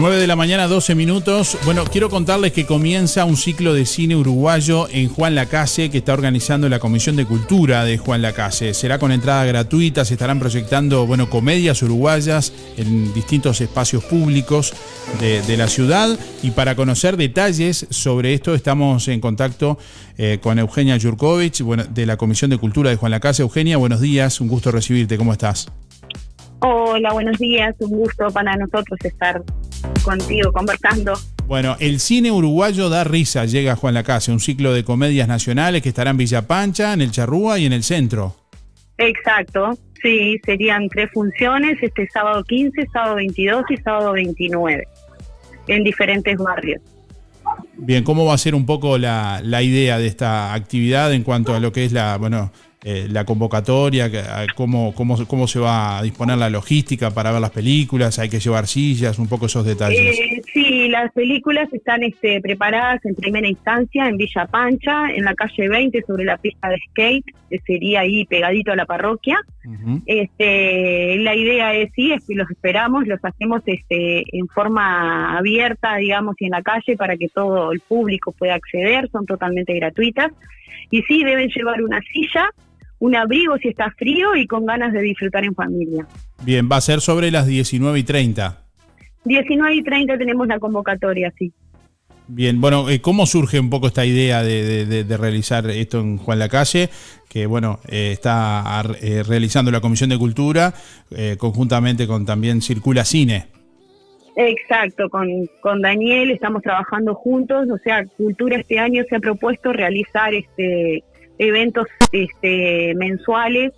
9 de la mañana, 12 minutos. Bueno, quiero contarles que comienza un ciclo de cine uruguayo en Juan Lacase que está organizando la Comisión de Cultura de Juan Lacase. Será con entrada gratuita, se estarán proyectando, bueno, comedias uruguayas en distintos espacios públicos de, la ciudad. Y para conocer detalles sobre esto, estamos en contacto eh, con Eugenia Yurkovich, de la Comisión de Cultura de Juan Lacase. Eugenia, buenos días, un gusto recibirte, ¿cómo estás? Hola, buenos días, un gusto para nosotros estar contigo conversando. Bueno, el cine uruguayo da risa, llega Juan Lacase, un ciclo de comedias nacionales que estará en Villa Pancha, en el Charrúa y en el centro. Exacto, sí, serían tres funciones, este sábado 15, sábado 22 y sábado 29, en diferentes barrios. Bien, ¿cómo va a ser un poco la, la idea de esta actividad en cuanto a lo que es la, bueno, eh, la convocatoria, cómo, cómo, cómo se va a disponer la logística para ver las películas, hay que llevar sillas, un poco esos detalles. Eh, sí, las películas están este, preparadas en primera instancia en Villa Pancha, en la calle 20, sobre la pista de skate, que sería ahí pegadito a la parroquia. este, la idea es, sí, es que los esperamos, los hacemos este, en forma abierta, digamos, y en la calle para que todo el público pueda acceder, son totalmente gratuitas. Y sí, deben llevar una silla, un abrigo si está frío y con ganas de disfrutar en familia. Bien, va a ser sobre las 19 y 30. 19 y 30 tenemos la convocatoria, sí. Bien, bueno, eh, ¿cómo surge un poco esta idea de, realizar esto en Juan la Calle? Que bueno, eh, está eh, realizando la Comisión de Cultura conjuntamente con también Circula Cine. Exacto, con, con Daniel estamos trabajando juntos, o sea, Cultura este año se ha propuesto realizar este eventos este, mensuales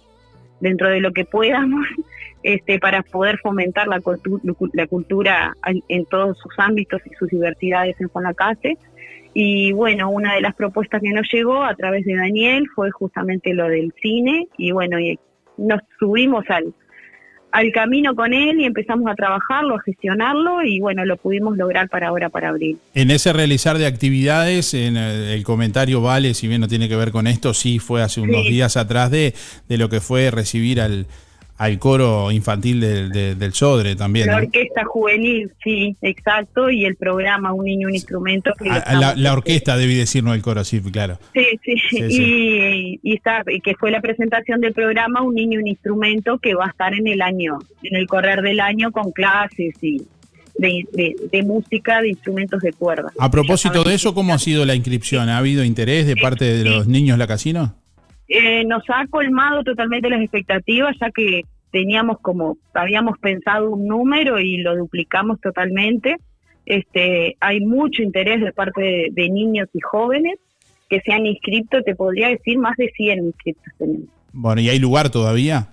dentro de lo que podamos este, para poder fomentar la, la cultura en todos sus ámbitos y sus diversidades en Juan Lacase. Y bueno, una de las propuestas que nos llegó a través de Daniel fue justamente lo del cine y bueno, nos subimos al, al camino con él y empezamos a trabajarlo, a gestionarlo y bueno, lo pudimos lograr para ahora, para abril. En ese realizar de actividades, en el, comentario vale, si bien no tiene que ver con esto, sí fue hace unos días atrás de, de lo que fue recibir al, al coro infantil del, del, Sodre también. La orquesta juvenil, sí, exacto, y el programa Un Niño, un Instrumento. Ah, la, orquesta, debí decir, no el coro, sí, claro. Sí, sí, y que fue la presentación del programa Un Niño, un Instrumento, que va a estar en el año, en el correr del año con clases y de, de, música, de instrumentos de cuerda. A propósito de eso, ¿cómo ha sido la inscripción? ¿Ha habido interés de parte de los niños la casino? Eh, nos ha colmado totalmente las expectativas, ya que teníamos como, habíamos pensado un número y lo duplicamos totalmente. Este, hay mucho interés de parte de, niños y jóvenes que se han inscrito, te podría decir más de 100 inscritos tenemos. Bueno, ¿y hay lugar todavía?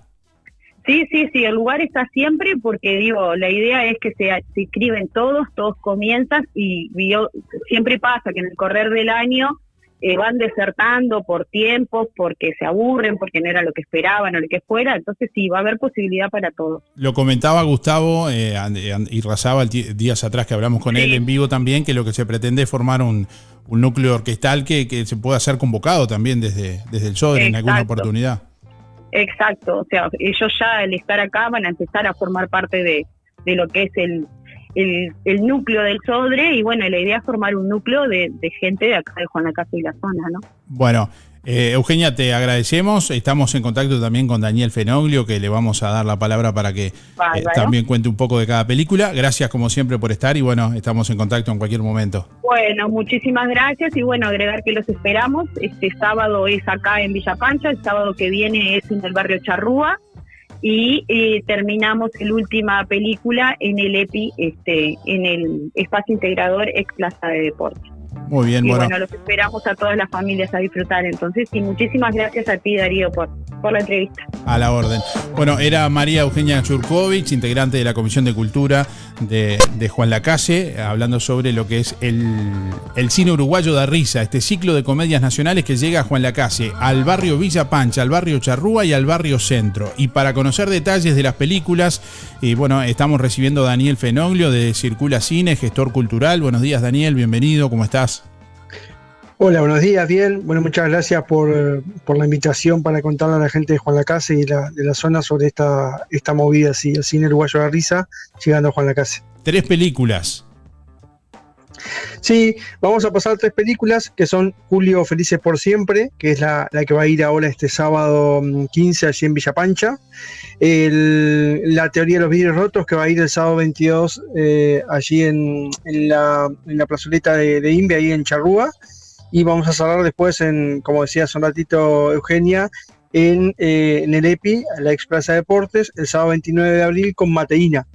Sí, sí, sí, el lugar está siempre porque digo, la idea es que se, inscriben todos, todos comienzan y siempre pasa que en el correr del año eh, van desertando por tiempos, porque se aburren, porque no era lo que esperaban o lo que fuera, entonces sí, va a haber posibilidad para todos. Lo comentaba Gustavo eh, y Razaba días atrás que hablamos con él en vivo también, que lo que se pretende es formar un, núcleo orquestal que, se pueda ser convocado también desde, desde el SODRE en alguna oportunidad. Exacto, o sea, ellos ya al estar acá van a empezar a formar parte de, de lo que es el, el, núcleo del Sodre y bueno, la idea es formar un núcleo de, gente de acá de Juan la Casa y la zona, ¿no? Bueno, eh, Eugenia, te agradecemos. Estamos en contacto también con Daniel Fenoglio, que le vamos a dar la palabra para que eh, también cuente un poco de cada película. Gracias como siempre por estar y bueno, estamos en contacto en cualquier momento. Bueno, muchísimas gracias y bueno, agregar que los esperamos. Este sábado es acá en Villa Pancha, el sábado que viene es en el barrio Charrúa y eh, terminamos la última película en el EPI, este, en el espacio integrador ex Plaza de Deportes. Muy bien, y bueno. los esperamos a todas las familias a disfrutar entonces. Y muchísimas gracias a ti, Darío, por, por la entrevista. A la orden. Bueno, era María Eugenia Churkovich, integrante de la Comisión de Cultura de, Juan Lacase, hablando sobre lo que es el, el cine uruguayo de risa, este ciclo de comedias nacionales que llega a Juan Lacase, al barrio Villa Pancha, al barrio Charrúa y al barrio Centro. Y para conocer detalles de las películas, y bueno, estamos recibiendo a Daniel Fenoglio de Circula Cine, gestor cultural. Buenos días, Daniel, bienvenido, ¿cómo estás? Hola, buenos días, bien. Bueno, muchas gracias por, la invitación para contarle a la gente de Juan Lacase y de la zona sobre esta, esta movida, sí, el cine uruguayo de la risa, llegando a Juan Lacase. tres películas. Sí, vamos a pasar tres películas que son Julio Felices por Siempre, que es la, que va a ir ahora este sábado 15 mm, allí en Villa Pancha. la teoría de los vidrios rotos, que va a ir el sábado 22 eh, allí en, la, plazoleta de, de India, ahí en Charrúa. Y vamos a cerrar después, en, como decía hace un ratito Eugenia, en, eh, en el EPI, la Expresa Deportes, el sábado 29 de abril con Mateína.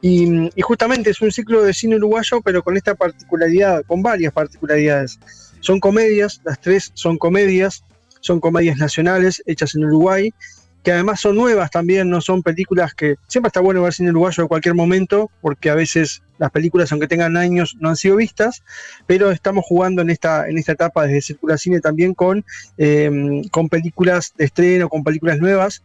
Y, justamente es un ciclo de cine uruguayo, pero con esta particularidad, con varias particularidades. Son comedias, las tres son comedias, son comedias nacionales hechas en Uruguay, que además son nuevas también, no son películas que siempre está bueno ver cine uruguayo en cualquier momento, porque a veces las películas, aunque tengan años, no han sido vistas, pero estamos jugando en esta, en esta etapa desde Circula Cine también con, eh, con películas de estreno, con películas nuevas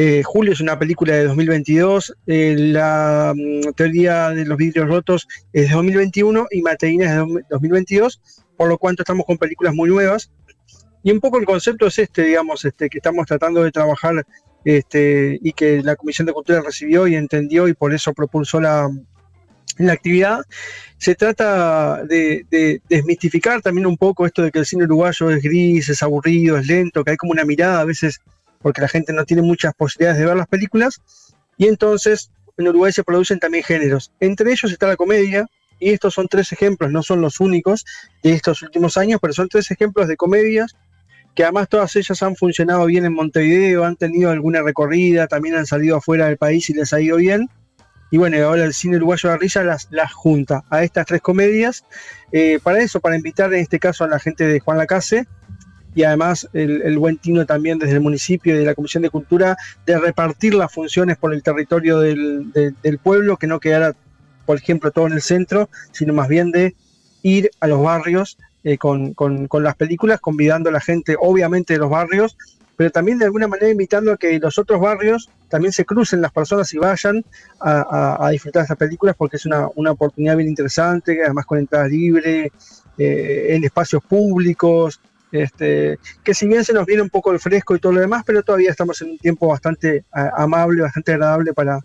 eh, Julio es una película de 2022, eh, la mm, teoría de los vidrios rotos es de 2021 y Mateína es de 2022, por lo cual estamos con películas muy nuevas. Y un poco el concepto es este, digamos, este, que estamos tratando de trabajar este, y que la Comisión de Cultura recibió y entendió y por eso propulsó la, la actividad. Se trata de, de, desmistificar también un poco esto de que el cine uruguayo es gris, es aburrido, es lento, que hay como una mirada a veces porque la gente no tiene muchas posibilidades de ver las películas, y entonces en Uruguay se producen también géneros. Entre ellos está la comedia, y estos son tres ejemplos, no son los únicos de estos últimos años, pero son tres ejemplos de comedias que además todas ellas han funcionado bien en Montevideo, han tenido alguna recorrida, también han salido afuera del país y les ha ido bien. Y bueno, ahora el cine uruguayo de risa las, las junta a estas tres comedias. Eh, para eso, para invitar en este caso a la gente de Juan Lacase, y además el, buen tino también desde el municipio y de la Comisión de Cultura de repartir las funciones por el territorio del, pueblo, que no quedara, por ejemplo, todo en el centro, sino más bien de ir a los barrios eh, con, las películas, convidando a la gente, obviamente, de los barrios, pero también de alguna manera invitando a que los otros barrios también se crucen las personas y vayan a, disfrutar de estas películas, porque es una, oportunidad bien interesante, además con entrada libre, eh, en espacios públicos, este, que si bien se nos viene un poco el fresco y todo lo demás, pero todavía estamos en un tiempo bastante amable, bastante agradable para,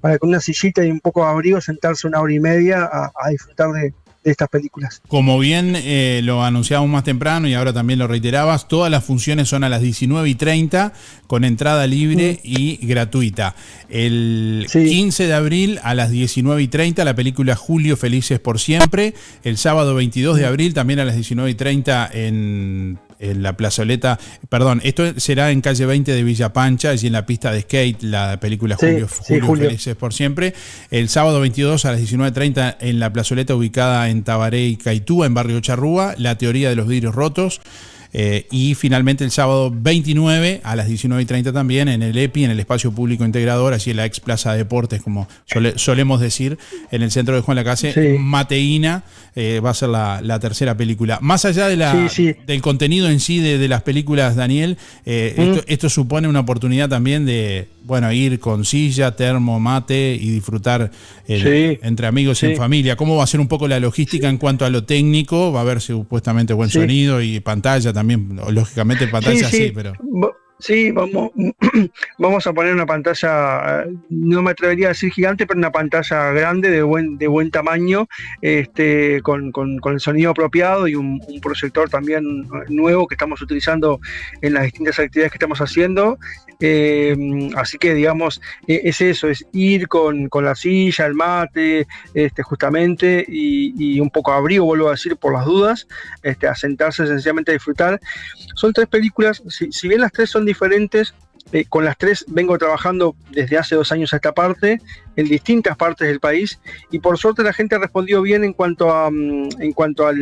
para con una sillita y un poco de abrigo sentarse una hora y media a disfrutar de, de estas películas. Como bien eh, lo anunciamos más temprano y ahora también lo reiterabas, todas las funciones son a las 19 y 30 con entrada libre y gratuita. El 15 de abril a las 19 y 30 la película Julio Felices por Siempre. El sábado 22 de abril también a las 19 y 30 en en la plazoleta, perdón, esto será en calle 20 de Villa Pancha, allí en la pista de skate, la película Julio, Julio, Felices por siempre. El sábado 22 a las 19.30 en la plazoleta ubicada en Tabaré y Caitúa, en barrio Charrúa, la teoría de los vidrios rotos. Eh, y finalmente el sábado 29 a las 19.30 también en el EPI, en el Espacio Público Integrador, así en la ex Plaza de Deportes, como solemos decir, en el centro de Juan Lacase, Mateína eh, va a ser la, tercera película. Más allá de la, del contenido en sí de, las películas, Daniel, eh, esto, supone una oportunidad también de bueno ir con silla, termo, mate y disfrutar entre amigos y en familia. ¿Cómo va a ser un poco la logística en cuanto a lo técnico? Va a haber supuestamente buen sonido y pantalla también también, lógicamente, pantalla sí, pero. Sí, vamos, vamos a poner una pantalla, no me atrevería a decir gigante, pero una pantalla grande de buen, de buen tamaño, este, con, el sonido apropiado y un, proyector también nuevo que estamos utilizando en las distintas actividades que estamos haciendo. Eh, así que, digamos, e, es eso, es ir con, la silla, el mate, este, justamente, y, un poco abrigo, vuelvo a decir, por las dudas, este, a sentarse sencillamente a disfrutar. Son tres películas, si bien las tres son diferentes. Eh, con las tres vengo trabajando desde hace dos años a esta parte, en distintas partes del país, y por suerte la gente respondió bien en cuanto a, mm, en cuanto a,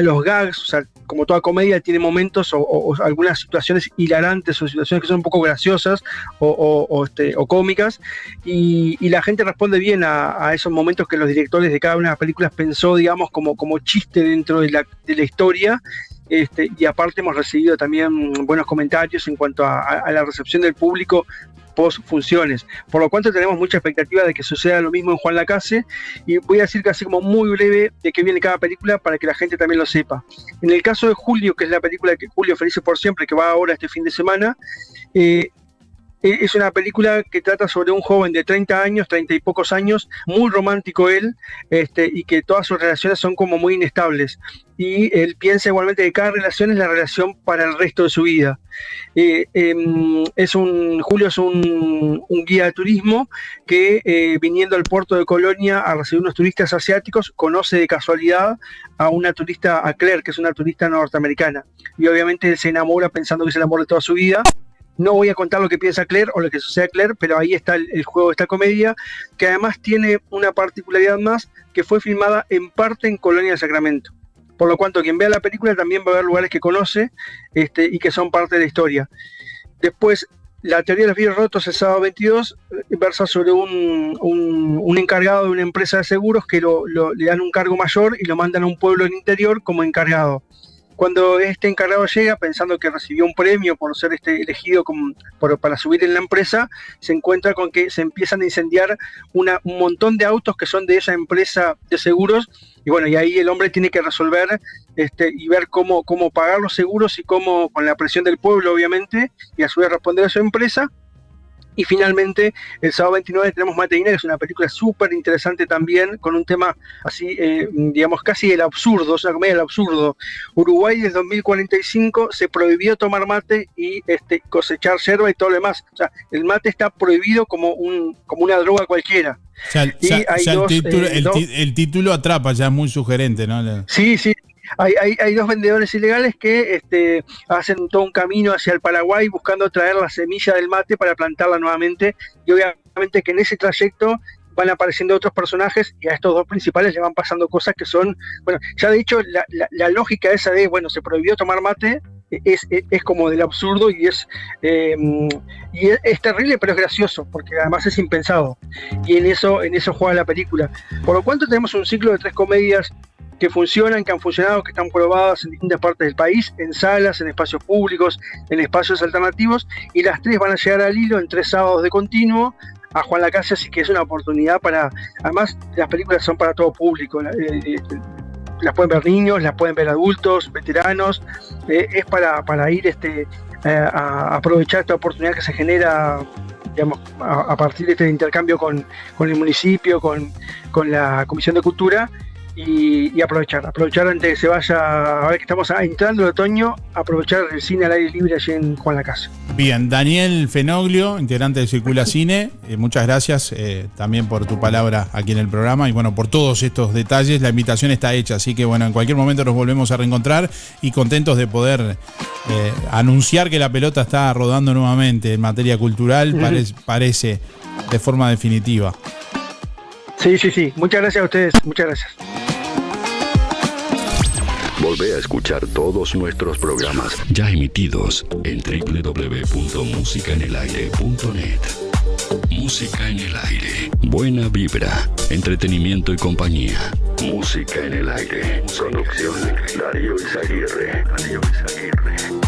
los gags, o sea, como toda comedia tiene momentos o, algunas situaciones hilarantes o situaciones que son un poco graciosas o, este, cómicas, y, la gente responde bien a, esos momentos que los directores de cada una de las películas pensó, digamos, como, como chiste dentro de la, de la historia, este, y aparte hemos recibido también buenos comentarios en cuanto a, la recepción del público post funciones, por lo cual tenemos mucha expectativa de que suceda lo mismo en Juan Lacase y voy a decir casi como muy breve de qué viene cada película para que la gente también lo sepa. En el caso de Julio, que es la película que Julio Felices por Siempre, que va ahora este fin de semana, eh, es una película que trata sobre un joven de 30 años, 30 y pocos años, muy romántico él, este, y que todas sus relaciones son como muy inestables. Y él piensa igualmente que cada relación es la relación para el resto de su vida. Eh, em, es un, Julio es un, guía de turismo que eh, viniendo al puerto de Colonia a recibir unos turistas asiáticos, conoce de casualidad a una turista, a Claire, que es una turista norteamericana. Y obviamente él se enamora pensando que es el amor de toda su vida no voy a contar lo que piensa Claire o lo que sucede a Claire, pero ahí está el, juego de esta comedia, que además tiene una particularidad más, que fue filmada en parte en Colonia del Sacramento. Por lo cuanto, quien vea la película también va a ver lugares que conoce este, y que son parte de la historia. Después, la teoría de los vidrios rotos el sábado 22 eh, versa sobre un, encargado de una empresa de seguros que le dan un cargo mayor y lo mandan a un pueblo del interior como encargado. Cuando este encargado llega pensando que recibió un premio por ser este elegido para subir en la empresa, se encuentra con que se empiezan a incendiar un montón de autos que son de esa empresa de seguros. Y bueno, y ahí el hombre tiene que resolver este, y ver cómo, cómo pagar los seguros y cómo, con la presión del pueblo obviamente, y a su vez responder a su empresa, y finalmente, el sábado 29 tenemos Mateina, que es una película súper interesante también, con un tema así, eh, digamos, casi el absurdo, es una comedia del absurdo. Uruguay desde 2045 se prohibió tomar mate y este, cosechar yerba y todo lo demás. O sea, el mate está prohibido como, un, como una droga cualquiera. el, título, atrapa, ya es muy sugerente, ¿no? Sí, sí, hay, dos vendedores ilegales que este, hacen todo un camino hacia el Paraguay buscando traer la semilla del mate para plantarla nuevamente. Y obviamente que en ese trayecto van apareciendo otros personajes y a estos dos principales le van pasando cosas que son, bueno, ya de hecho la, lógica esa de, bueno, se prohibió tomar mate es, es, como del absurdo y es, em, y es, terrible pero es gracioso porque además es impensado y en eso, en eso juega la película. Por lo cuanto tenemos un ciclo de tres comedias que funcionan, que han funcionado, que están probadas en distintas partes del país, en salas, en espacios públicos, en espacios alternativos, y las tres van a llegar al hilo en tres sábados de continuo a Juan Lacase, así que es una oportunidad para, además las películas son para todo público, eh, eh, las pueden ver niños, las pueden ver adultos, veteranos, eh, es para, para ir este, a aprovechar esta oportunidad que se genera digamos, a, partir de este intercambio con, con el municipio, con, con la Comisión de Cultura y, aprovechar, aprovechar antes de que se vaya, a ver que estamos entrando el otoño, aprovechar el cine al aire libre allí en Juan la Casa. Bien, Daniel Fenoglio, integrante de Circula Cine, eh, muchas gracias eh, también por tu palabra aquí en el programa y bueno, por todos estos detalles, la invitación está hecha, así que bueno, en cualquier momento nos volvemos a reencontrar y contentos de poder eh, anunciar que la pelota está rodando nuevamente en materia cultural, parece de forma definitiva. Sí, sí, sí. Muchas gracias a ustedes. Muchas gracias. Volvé a escuchar todos nuestros programas ya emitidos en www.musicaenelaire.net. Música en el aire. Buena vibra, entretenimiento y compañía. Música en el aire. Producción Darío Izaguirre. Darío Izaguirre.